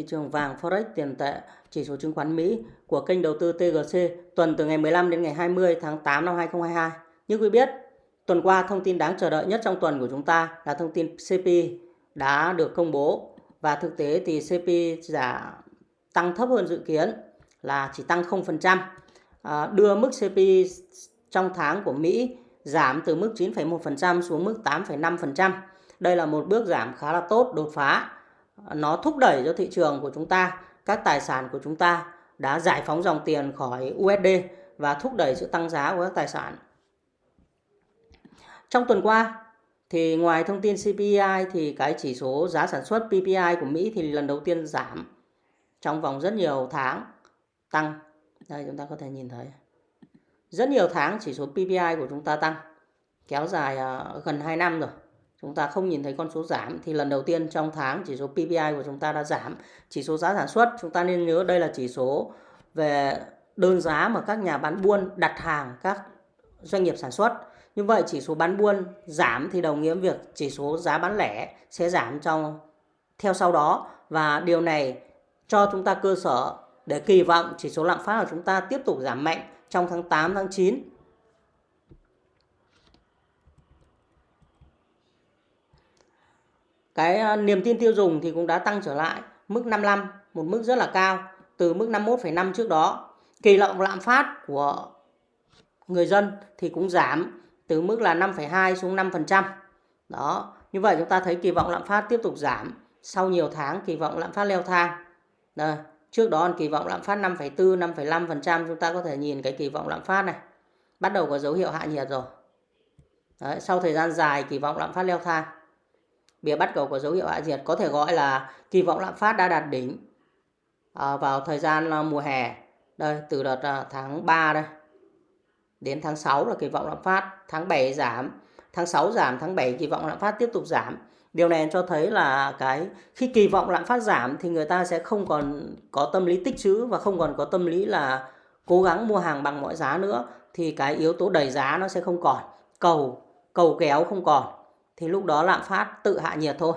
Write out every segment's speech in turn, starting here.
Thị trường vàng Forex tiền tệ chỉ số chứng khoán Mỹ của kênh đầu tư TGC tuần từ ngày 15 đến ngày 20 tháng 8 năm 2022. Như quý biết, tuần qua thông tin đáng chờ đợi nhất trong tuần của chúng ta là thông tin CP đã được công bố và thực tế thì CP giả tăng thấp hơn dự kiến là chỉ tăng 0%, à, đưa mức CP trong tháng của Mỹ giảm từ mức 9,1% xuống mức 8,5%. Đây là một bước giảm khá là tốt, đột phá. Nó thúc đẩy cho thị trường của chúng ta, các tài sản của chúng ta đã giải phóng dòng tiền khỏi USD và thúc đẩy sự tăng giá của các tài sản. Trong tuần qua thì ngoài thông tin CPI thì cái chỉ số giá sản xuất PPI của Mỹ thì lần đầu tiên giảm trong vòng rất nhiều tháng tăng. Đây chúng ta có thể nhìn thấy. Rất nhiều tháng chỉ số PPI của chúng ta tăng kéo dài à, gần 2 năm rồi. Chúng ta không nhìn thấy con số giảm thì lần đầu tiên trong tháng chỉ số PPI của chúng ta đã giảm. Chỉ số giá sản xuất chúng ta nên nhớ đây là chỉ số về đơn giá mà các nhà bán buôn đặt hàng các doanh nghiệp sản xuất. Như vậy chỉ số bán buôn giảm thì đồng nghĩa việc chỉ số giá bán lẻ sẽ giảm trong theo sau đó và điều này cho chúng ta cơ sở để kỳ vọng chỉ số lạm phát của chúng ta tiếp tục giảm mạnh trong tháng 8, tháng 9. Cái ờ, niềm tin tiêu dùng thì cũng đã tăng trở lại mức 55, một mức rất là cao từ mức 51,5 trước đó. Kỳ vọng lạm phát của người dân thì cũng giảm từ mức là 5,2 xuống 5%. Đó, như vậy chúng ta thấy kỳ vọng lạm phát tiếp tục giảm sau nhiều tháng kỳ vọng lạm phát leo thang. Đây, Trước đó kỳ vọng lạm phát 5,4, 5,5% chúng ta có thể nhìn cái kỳ vọng lạm phát này. Bắt đầu có dấu hiệu hạ nhiệt rồi. Đấy, sau thời gian dài kỳ vọng lạm phát leo thang. Bìa bắt cầu có dấu hiệu hạ nhiệt có thể gọi là kỳ vọng lạm phát đã đạt đỉnh à, vào thời gian à, mùa hè. Đây, từ đợt à, tháng 3 đây đến tháng 6 là kỳ vọng lạm phát, tháng 7 giảm, tháng 6 giảm, tháng 7 kỳ vọng lạm phát tiếp tục giảm. Điều này cho thấy là cái khi kỳ vọng lạm phát giảm thì người ta sẽ không còn có tâm lý tích trữ và không còn có tâm lý là cố gắng mua hàng bằng mọi giá nữa thì cái yếu tố đẩy giá nó sẽ không còn, cầu cầu kéo không còn thì lúc đó lạm phát tự hạ nhiệt thôi.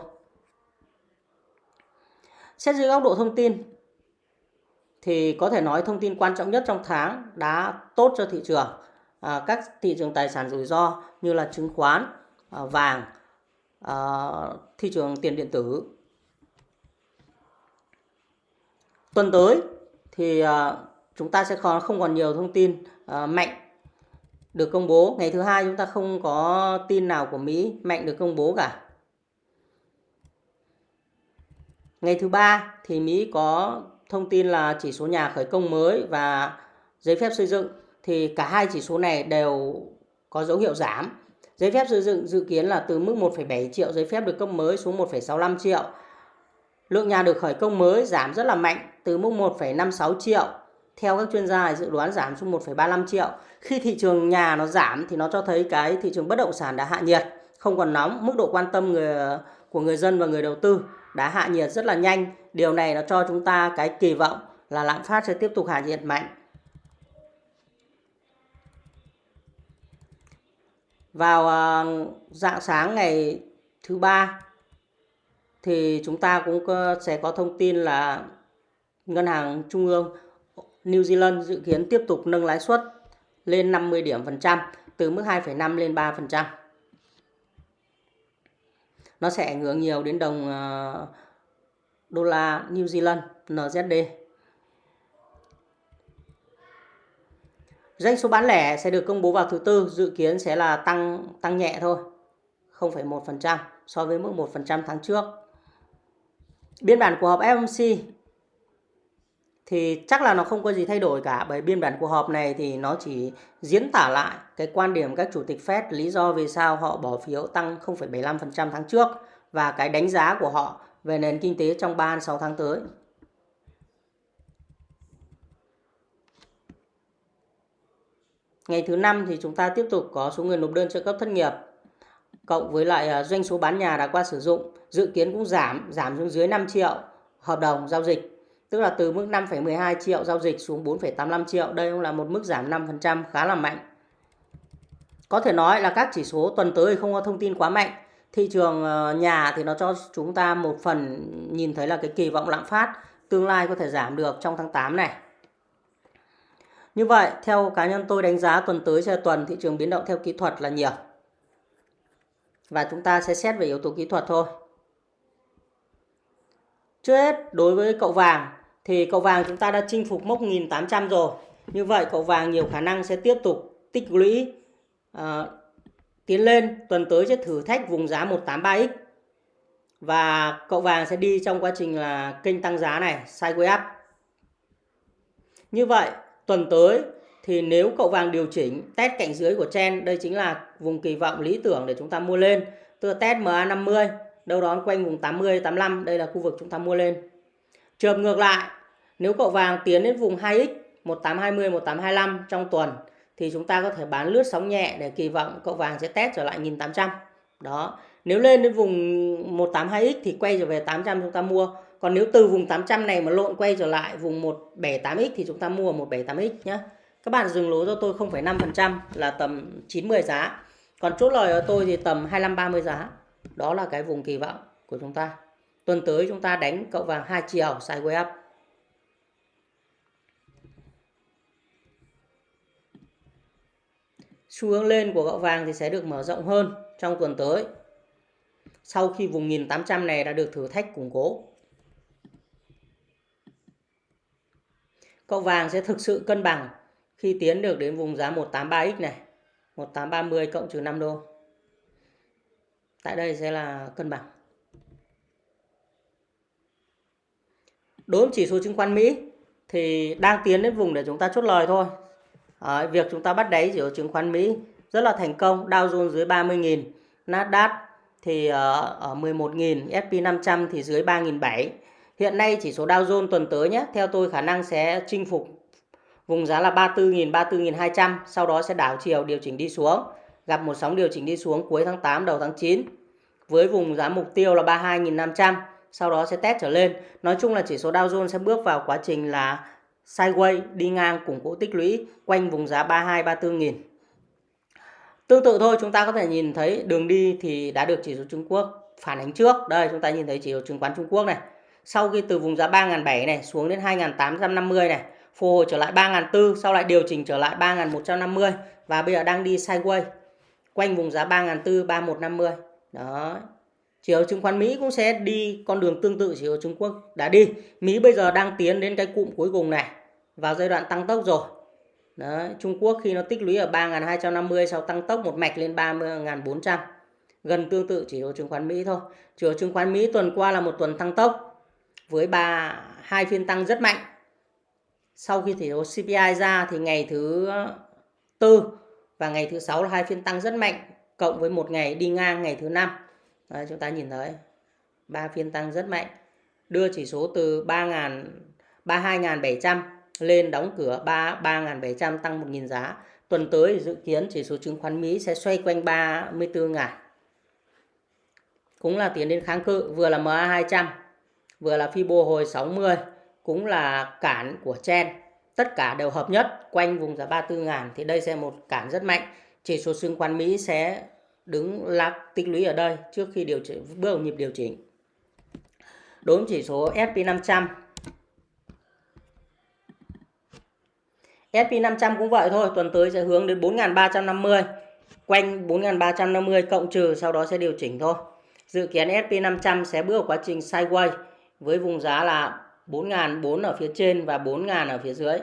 Xét dưới góc độ thông tin thì có thể nói thông tin quan trọng nhất trong tháng đã tốt cho thị trường. À, các thị trường tài sản rủi ro như là chứng khoán, à, vàng à, thị trường tiền điện tử. Tuần tới thì à, chúng ta sẽ không còn nhiều thông tin à, mạnh được công bố. Ngày thứ hai chúng ta không có tin nào của Mỹ mạnh được công bố cả. Ngày thứ ba thì Mỹ có thông tin là chỉ số nhà khởi công mới và giấy phép xây dựng thì cả hai chỉ số này đều có dấu hiệu giảm Giấy phép xây dựng dự kiến là từ mức 1,7 triệu giấy phép được cấp mới xuống 1,65 triệu. Lượng nhà được khởi công mới giảm rất là mạnh từ mức 1,56 triệu. Theo các chuyên gia dự đoán giảm xuống 1,35 triệu. Khi thị trường nhà nó giảm thì nó cho thấy cái thị trường bất động sản đã hạ nhiệt, không còn nóng, mức độ quan tâm người của người dân và người đầu tư đã hạ nhiệt rất là nhanh. Điều này nó cho chúng ta cái kỳ vọng là lạm phát sẽ tiếp tục hạ nhiệt mạnh vào à, dạng sáng ngày thứ ba thì chúng ta cũng sẽ có thông tin là ngân hàng trung ương New Zealand dự kiến tiếp tục nâng lãi suất lên 50 điểm phần trăm từ mức 2,5 lên 3 phần trăm. Nó sẽ ảnh hưởng nhiều đến đồng ờ, đô la New Zealand NZD. Doanh số bán lẻ sẽ được công bố vào thứ tư, dự kiến sẽ là tăng tăng nhẹ thôi, 0,1% so với mức 1% tháng trước. Biên bản của họp FOMC thì chắc là nó không có gì thay đổi cả bởi biên bản cuộc họp này thì nó chỉ diễn tả lại cái quan điểm các chủ tịch Fed lý do vì sao họ bỏ phiếu tăng 0,75% tháng trước và cái đánh giá của họ về nền kinh tế trong 3-6 tháng tới. Ngày thứ năm thì chúng ta tiếp tục có số người nộp đơn trợ cấp thất nghiệp cộng với lại à, doanh số bán nhà đã qua sử dụng dự kiến cũng giảm giảm xuống dưới 5 triệu hợp đồng giao dịch tức là từ mức 5,12 triệu giao dịch xuống 4,85 triệu đây cũng là một mức giảm 5% khá là mạnh có thể nói là các chỉ số tuần tới không có thông tin quá mạnh thị trường ờ, nhà thì nó cho chúng ta một phần nhìn thấy là cái kỳ vọng lạm phát tương lai có thể giảm được trong tháng 8 này. Như vậy, theo cá nhân tôi đánh giá tuần tới sẽ tuần thị trường biến động theo kỹ thuật là nhiều. Và chúng ta sẽ xét về yếu tố kỹ thuật thôi. Trước hết, đối với cậu vàng thì cậu vàng chúng ta đã chinh phục mốc 1.800 rồi. Như vậy cậu vàng nhiều khả năng sẽ tiếp tục tích lũy uh, tiến lên. Tuần tới sẽ thử thách vùng giá 183x. Và cậu vàng sẽ đi trong quá trình là kênh tăng giá này, sideways up. Như vậy, tuần tới thì nếu cậu vàng điều chỉnh test cạnh dưới của chen, đây chính là vùng kỳ vọng lý tưởng để chúng ta mua lên. Tức là test MA50, đâu đó quanh vùng 80, 85, đây là khu vực chúng ta mua lên. Trường ngược lại, nếu cậu vàng tiến đến vùng 2x 1820, 1825 trong tuần thì chúng ta có thể bán lướt sóng nhẹ để kỳ vọng cậu vàng sẽ test trở lại 1800. Đó. Nếu lên đến vùng 182x thì quay trở về 800 chúng ta mua. Còn nếu từ vùng 800 này mà lộn quay trở lại vùng 178x thì chúng ta mua 178x nhé. Các bạn dừng lỗ cho tôi 0,5% là tầm 90 giá. Còn chốt lời ở tôi thì tầm 25 30 giá. Đó là cái vùng kỳ vọng của chúng ta. Tuần tới chúng ta đánh cậu vàng hai chiều sideways up. Xu hướng lên của cậu vàng thì sẽ được mở rộng hơn trong tuần tới. Sau khi vùng 1800 này đã được thử thách củng cố. Cậu vàng sẽ thực sự cân bằng khi tiến được đến vùng giá 183x này. 1830 cộng trừ 5 đô. Tại đây sẽ là cân bằng. Đối với chỉ số chứng khoán Mỹ thì đang tiến đến vùng để chúng ta chốt lời thôi. à, việc chúng ta bắt đáy chỉ số chứng khoán Mỹ rất là thành công. Dow Jones dưới 30.000, Nasdaq thì ờ, ở 11.000, S&P 500 thì dưới 3.700. Hiện nay chỉ số Dow Jones tuần tới nhé, theo tôi khả năng sẽ chinh phục vùng giá là 34.000, 34.200, sau đó sẽ đảo chiều điều chỉnh đi xuống, gặp một sóng điều chỉnh đi xuống cuối tháng 8 đầu tháng 9 với vùng giá mục tiêu là 32.500, sau đó sẽ test trở lên. Nói chung là chỉ số Dow Jones sẽ bước vào quá trình là sideways đi ngang củng cố tích lũy quanh vùng giá 32 34 nghìn. Tương tự thôi chúng ta có thể nhìn thấy đường đi thì đã được chỉ số Trung Quốc phản ánh trước. Đây chúng ta nhìn thấy chỉ số chứng khoán Trung Quốc này. Sau khi từ vùng giá 3.700 này xuống đến 2.850 này, phục hồi trở lại 3.400, sau lại điều chỉnh trở lại 3.150 và bây giờ đang đi sideways quanh vùng giá 3.400 3150. Đó, chỉ số chứng khoán Mỹ cũng sẽ đi con đường tương tự chỉ số Trung Quốc đã đi. Mỹ bây giờ đang tiến đến cái cụm cuối cùng này vào giai đoạn tăng tốc rồi. Đấy, Trung Quốc khi nó tích lũy ở 3.250 sau tăng tốc một mạch lên 30.400. Gần tương tự chỉ số chứng khoán Mỹ thôi. Chỉ số chứng khoán Mỹ tuần qua là một tuần tăng tốc với ba hai phiên tăng rất mạnh. Sau khi chỉ số CPI ra thì ngày thứ tư và ngày thứ sáu là hai phiên tăng rất mạnh cộng với một ngày đi ngang ngày thứ năm Đấy, chúng ta nhìn thấy ba phiên tăng rất mạnh đưa chỉ số từ 3.000 32.700 lên đóng cửa 3 3.700 tăng 1.000 giá. Tuần tới dự kiến chỉ số chứng khoán Mỹ sẽ xoay quanh 34.000. Cũng là tiến đến kháng cự, vừa là MA200, vừa là Fibo hồi 60, cũng là cản của chen. Tất cả đều hợp nhất quanh vùng giá 34.000 thì đây sẽ một cản rất mạnh. Chỉ số chứng khoán Mỹ sẽ đứng lạc tích lũy ở đây trước khi điều chỉnh bước vào nhịp điều chỉnh. Đối với chỉ số SP500 SP500 cũng vậy thôi, tuần tới sẽ hướng đến 4350, quanh 4350 cộng trừ sau đó sẽ điều chỉnh thôi. Dự kiến SP500 sẽ bước vào quá trình sideways với vùng giá là 4.004 ở phía trên và 4.000 ở phía dưới.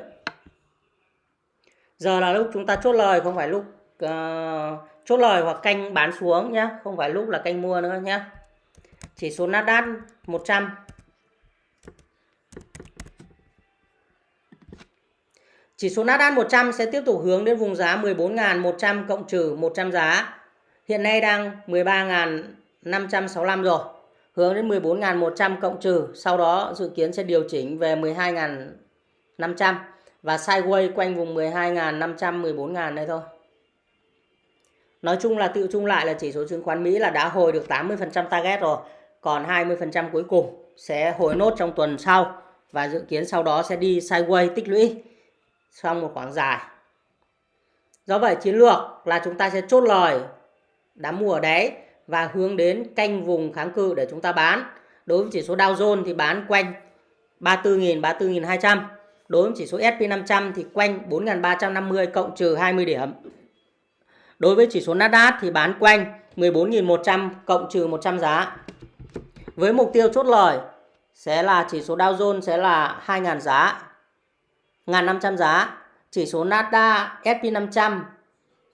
Giờ là lúc chúng ta chốt lời không phải lúc uh, chốt lời hoặc canh bán xuống nhé không phải lúc là canh mua nữa nhé chỉ số Nasdaq 100 Chỉ số Nasdaq 100 sẽ tiếp tục hướng đến vùng giá 14.100 cộng trừ 100 giá. Hiện nay đang 13.565 rồi. Hướng đến 14.100 cộng trừ. Sau đó dự kiến sẽ điều chỉnh về 12.500. Và sideways quanh vùng 12.500, 14.000 đây thôi. Nói chung là tự chung lại là chỉ số chứng khoán Mỹ là đã hồi được 80% target rồi. Còn 20% cuối cùng sẽ hồi nốt trong tuần sau. Và dự kiến sau đó sẽ đi sideways tích lũy trong một khoảng dài. Do vậy, chiến lược là chúng ta sẽ chốt lời đám mua ở đáy và hướng đến canh vùng kháng cự để chúng ta bán. Đối với chỉ số Dow Jones thì bán quanh 34.000 34.200 đối với chỉ số SP500 thì quanh 4.350 cộng trừ 20 điểm đối với chỉ số Nasdaq thì bán quanh 14.100 cộng trừ 100 giá. Với mục tiêu chốt lời sẽ là chỉ số Dow Jones sẽ là 2.000 giá 1.500 giá. Chỉ số Nasdaq SP500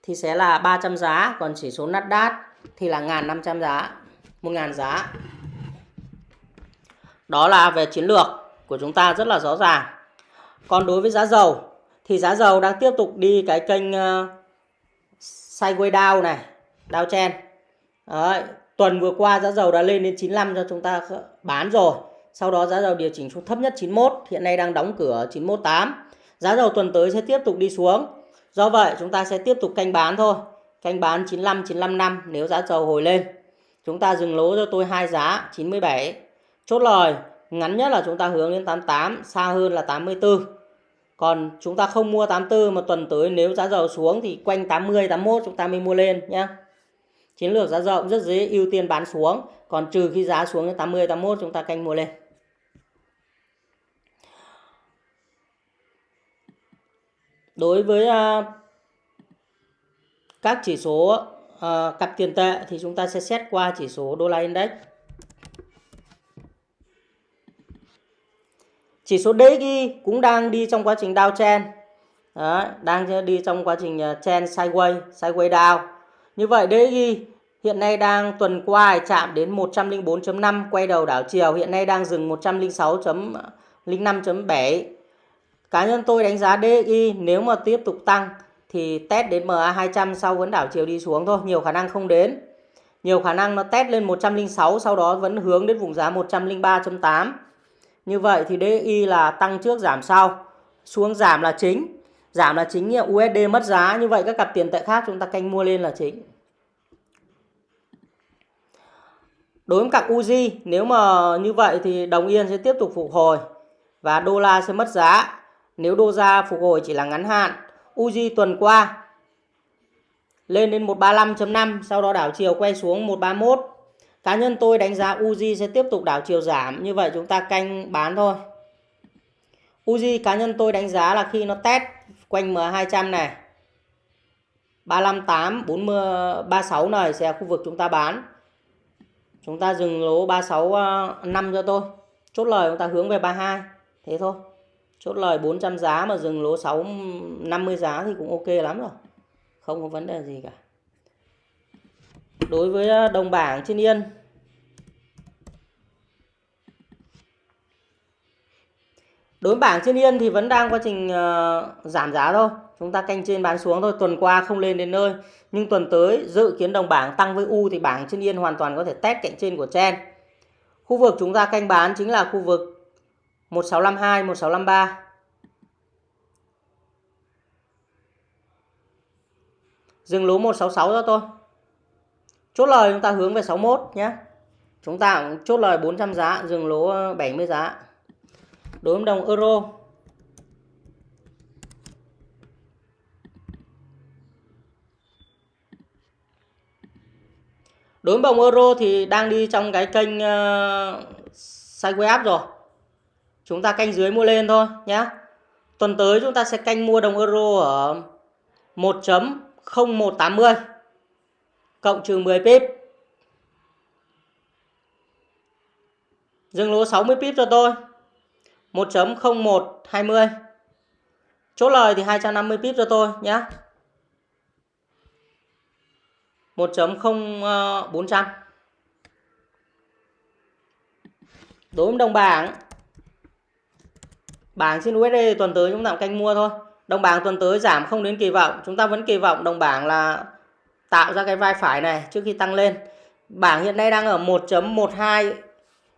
thì sẽ là 300 giá, còn chỉ số Nasdaq thì là 1.500 giá 1.000 giá. Đó là về chiến lược của chúng ta rất là rõ ràng. Còn đối với giá dầu thì giá dầu đang tiếp tục đi cái kênh ờ, sideways down này down trend Đấy, tuần vừa qua giá dầu đã lên đến 95 cho chúng ta bán rồi. Sau đó giá dầu điều chỉnh xuống thấp nhất 91 hiện nay đang đóng cửa 918 giá dầu tuần tới sẽ tiếp tục đi xuống. Do vậy chúng ta sẽ tiếp tục canh bán thôi. Canh bán 95 95 năm nếu giá dầu hồi lên. Chúng ta dừng lỗ cho tôi hai giá 97 chốt lời ngắn nhất là chúng ta hướng đến 88 xa hơn là 84 còn chúng ta không mua 84 mà tuần tới nếu giá dầu xuống thì quanh 80 81 chúng ta mới mua lên nhé chiến lược giá dầu cũng rất dễ ưu tiên bán xuống. Còn trừ khi giá xuống đến 80 81 chúng ta canh mua lên. Đối với uh, các chỉ số uh, cặp tiền tệ thì chúng ta sẽ xét qua chỉ số đô la index. Chỉ số DXY cũng đang đi trong quá trình downtrend Đấy, đang đi trong quá trình ờ, trend sideways sideways down. Như vậy DXY hiện nay đang tuần qua chạm đến 104.5 quay đầu đảo chiều hiện nay đang dừng 106.05.7 ờ, cá nhân tôi đánh giá DXY nếu mà tiếp tục tăng thì test đến MA200 sau vẫn đảo chiều đi xuống thôi nhiều khả năng không đến. Nhiều khả năng nó test lên 106 sau đó vẫn hướng đến vùng giá 103.8 như vậy thì DXY là tăng trước giảm sau, xuống giảm là chính. Giảm là chính USD mất giá. Như vậy các cặp tiền tệ khác chúng ta canh mua lên là chính. Đối với cặp UZ nếu mà như vậy thì đồng yên sẽ tiếp tục phục hồi và đô la sẽ mất giá. Nếu đô la phục hồi chỉ là ngắn hạn Uzi tuần qua lên đến 135.5 sau đó đảo chiều quay xuống 131 cá nhân tôi đánh giá Uzi sẽ tiếp tục đảo chiều giảm. Như vậy chúng ta canh bán thôi. Uzi, cá nhân tôi đánh giá là khi nó test quanh M200 này 358 40 36 này sẽ là khu vực chúng ta bán. Chúng ta dừng lỗ 36 5 ờ, cho tôi. Chốt lời chúng ta hướng về 32 thế thôi. Chốt lời 400 giá mà dừng lỗ 6 50 giá thì cũng ok lắm rồi. Không có vấn đề gì cả. Đối với ờ, đồng bảng trên yên đối với bảng trên yên thì vẫn đang quá trình uh, giảm giá thôi chúng ta canh trên bán xuống thôi tuần qua không lên đến nơi nhưng tuần tới dự kiến đồng bảng tăng với u thì bảng trên yên hoàn toàn có thể test cạnh trên của chen khu vực chúng ta canh bán chính là khu vực 1652, 1653. Dừng lỗ 166 cho tôi. Chốt lời chúng ta hướng về 61 nhé. Chúng ta cũng chốt lời 400 giá, dừng lỗ 70 ờ, giá. Đối với đồng euro. Đối với đồng euro thì đang đi trong cái kênh ờ, uh, sideways up rồi. Chúng ta canh dưới mua lên thôi nhé tuần tới chúng ta sẽ canh mua đồng euro ở 1.0180 cộng trừ 10 pip. Dừng lỗ 60 pip cho tôi. 1.0120 chốt lời thì 250 pip cho tôi nhé 1.0400 đối với đồng bảng bảng trên USD tuần tới chúng ta canh mua thôi. Đồng bảng tuần tới giảm không đến kỳ vọng. Chúng ta vẫn kỳ vọng đồng bảng là tạo ra cái vai phải này trước khi tăng lên. Bảng hiện nay đang ở 1.12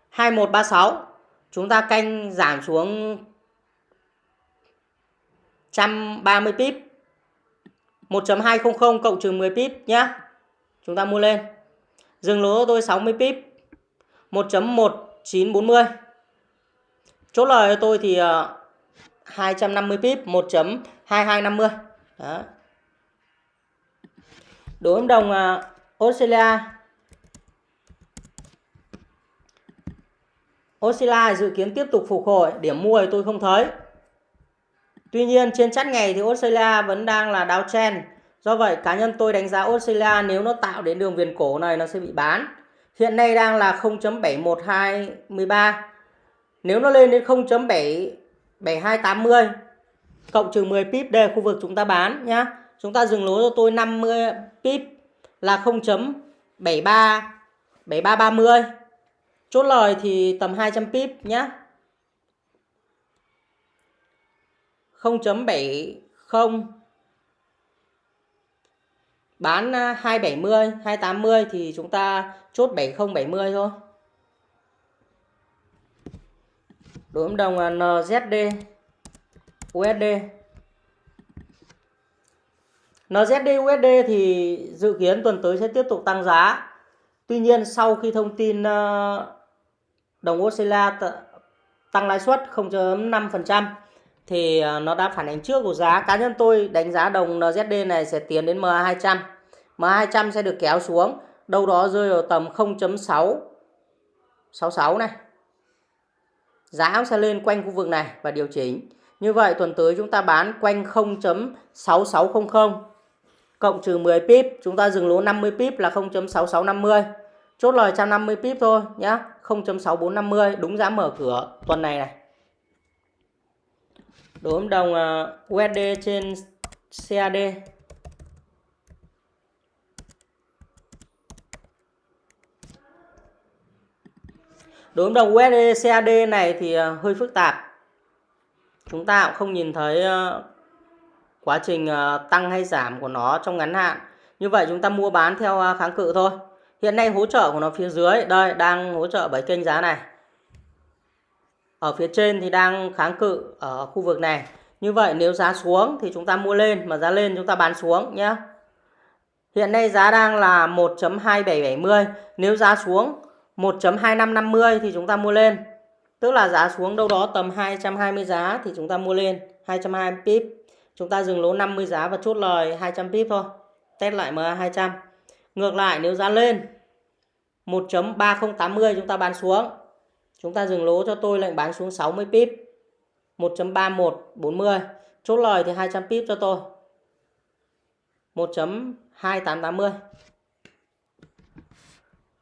2136 chúng ta canh giảm xuống 130 pip. 1.200 cộng trừ 10 pip nhé chúng ta mua lên. Dừng lỗ tôi 60 pip. 1.1940 Chốt lời tôi thì ờ, 250 pip 1.2250. Đó. Đối với đồng ờ, Australia Oscilla dự kiến tiếp tục phục hồi, điểm mua thì tôi không thấy. Tuy nhiên trên chart ngày thì Australia vẫn đang là downtrend. Do vậy cá nhân tôi đánh giá Australia nếu nó tạo đến đường viền cổ này nó sẽ bị bán. Hiện nay đang là 0.71213. Nếu nó lên đến 0.77280 cộng trừ 10 pip đây khu vực chúng ta bán nhá. Chúng ta dừng lỗ cho tôi 50 pip là 0.73 7330. Chốt lời thì tầm 200 pip nhé. 0.70 bán à, 270 280 thì chúng ta chốt 7070 thôi. Đối ứng đồng NZD USD NZD USD thì dự kiến tuần tới sẽ tiếp tục tăng giá. Tuy nhiên sau khi thông tin à, đồng Australia tăng lãi suất 0.5% thì ờ, nó đã phản ánh trước của giá. Cá nhân tôi đánh giá đồng NZD này sẽ tiến đến MA200. MA200 sẽ được kéo xuống đâu đó rơi vào tầm 0.666 này. Giá sẽ lên quanh khu vực này và điều chỉnh. Như vậy tuần tới chúng ta bán quanh 0.6600 cộng trừ 10 pip, chúng ta dừng lỗ 50 pip là 0.6650. Chốt lời 150 pip thôi nhé 0.6450 đúng giá mở cửa tuần này này. Đối với đồng à, USD trên CAD đối với đồng USD CAD này thì à, hơi phức tạp. Chúng ta cũng không nhìn thấy à, quá trình tăng hay giảm của nó trong ngắn hạn. Như vậy chúng ta mua bán theo kháng cự thôi hiện nay hỗ trợ của nó phía dưới, đây, đang hỗ trợ bởi kênh giá này. Ở phía trên thì đang kháng cự ở khu vực này. Như vậy nếu giá xuống thì chúng ta mua lên, mà giá lên chúng ta bán xuống nhé hiện nay giá đang là 1.2770 nếu giá xuống 1.2550 thì chúng ta mua lên. Tức là giá xuống đâu đó tầm 220 giá thì chúng ta mua lên. 220 pip. Chúng ta dừng lỗ 50 giá và chốt lời 200 pip thôi. Test lại MA 200 ngược lại nếu giá lên 1.3080 chúng ta bán xuống Chúng ta dừng lỗ cho tôi lệnh bán xuống 60 pip. 1.3140. Chốt lời thì 200 pip cho tôi. 1.2880.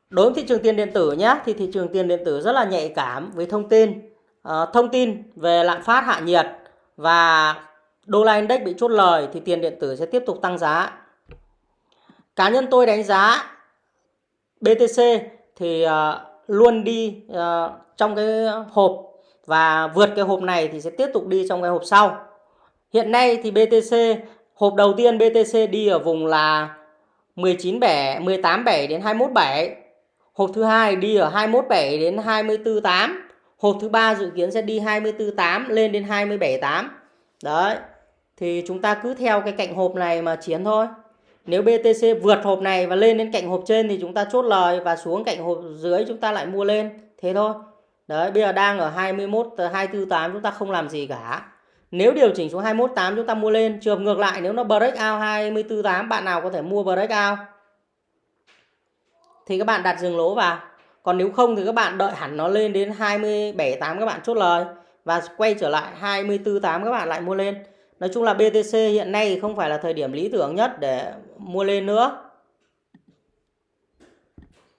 Đối với thị trường tiền điện tử nhé, thì thị trường tiền điện tử rất là nhạy cảm với thông tin. À, thông tin về lạm phát hạ nhiệt và đô la index bị chốt lời thì tiền điện tử sẽ tiếp tục tăng giá. Cá nhân tôi đánh giá BTC thì uh, luôn đi uh, trong cái hộp và vượt cái hộp này thì sẽ tiếp tục đi trong cái hộp sau. Hiện nay thì BTC hộp đầu tiên BTC đi ở vùng là 19 bẻ 18 bẻ đến 21 bẻ. Hộp thứ hai đi ở 21 bẻ đến 24 8. Hộp thứ ba dự kiến sẽ đi 24 8 lên đến 27 8. Đấy. Thì chúng ta cứ theo cái cạnh hộp này mà chiến thôi. Nếu BTC vượt hộp này và lên đến cạnh hộp trên thì chúng ta chốt lời và xuống cạnh hộp dưới chúng ta lại mua lên. Thế thôi. Đấy, bây giờ đang ở 21 248 ờ, chúng ta không làm gì cả. Nếu điều chỉnh xuống 218 chúng ta mua lên, trường ngược lại nếu nó break out 248 bạn nào có thể mua break out thì các bạn đặt dừng lỗ vào. Còn nếu không thì các bạn đợi hẳn nó lên đến 278 các bạn chốt lời và quay trở lại 248 các bạn lại mua lên. Nói chung là BTC hiện nay không phải là thời điểm lý tưởng nhất để mua lên nữa.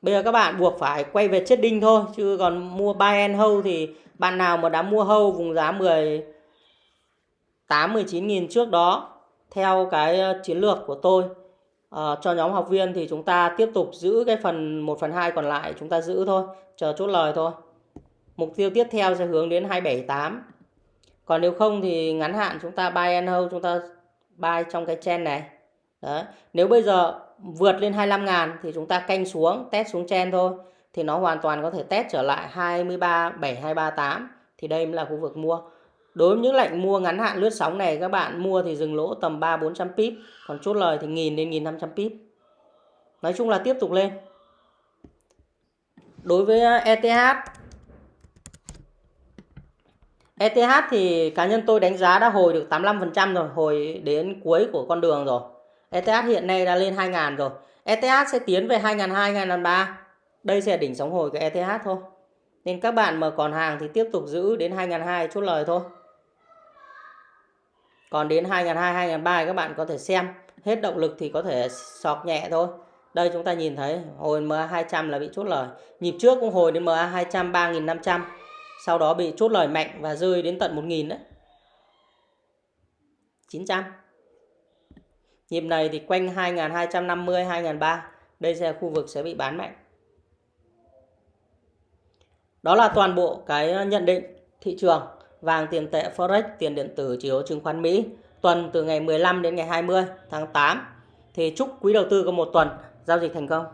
Bây giờ các bạn buộc phải quay về chết đinh thôi chứ còn mua buy and hold thì bạn nào mà đã mua hold vùng giá 18 19 nghìn trước đó theo cái ờ, chiến lược của tôi uh, cho nhóm học viên thì chúng ta tiếp tục giữ cái phần 1 phần 2 còn lại chúng ta giữ thôi, chờ chốt lời thôi. Mục tiêu tiếp theo sẽ hướng đến 278. Còn nếu không thì ngắn hạn chúng ta buy and hold chúng ta buy trong cái chen này. Đấy. Nếu bây giờ vượt lên 25 ngàn thì chúng ta canh xuống, test xuống chen thôi, thì nó hoàn toàn có thể test trở lại 23 7238 thì đây mới là khu vực mua. Đối với những lệnh mua ngắn hạn lướt sóng này, các bạn mua thì dừng lỗ tầm 3 400 pip, còn chốt lời thì 1000 đến 1500 pip. Nói chung là tiếp tục lên. Đối với à, ETH ETH thì cá nhân tôi đánh giá đã hồi được 85% rồi, hồi đến cuối của con đường rồi. ETH hiện nay đã lên 2.000 rồi. ETH sẽ tiến về 2.200, 2.300. Đây sẽ là đỉnh sóng hồi của ETH thôi. Nên các bạn mà còn hàng thì tiếp tục giữ đến 2002 chốt lời thôi. Còn đến 2002, 2003 các bạn có thể xem. Hết động lực thì có thể sọt nhẹ thôi. Đây chúng ta nhìn thấy hồi MA 200 là bị chốt lời. Nhịp trước cũng hồi đến MA 200 3500. Sau đó bị chốt lời mạnh và rơi đến tận 1000 đấy. 900. Nhịp này thì quanh 2250 2003. Đây sẽ là khu vực sẽ bị bán mạnh. Đó là toàn bộ cái ờ, nhận định thị trường vàng tiền tệ Forex, tiền điện tử, chỉ số chứng khoán Mỹ tuần từ ngày 15 đến ngày 20 tháng 8. Thì chúc quý đầu tư có một tuần giao dịch thành công.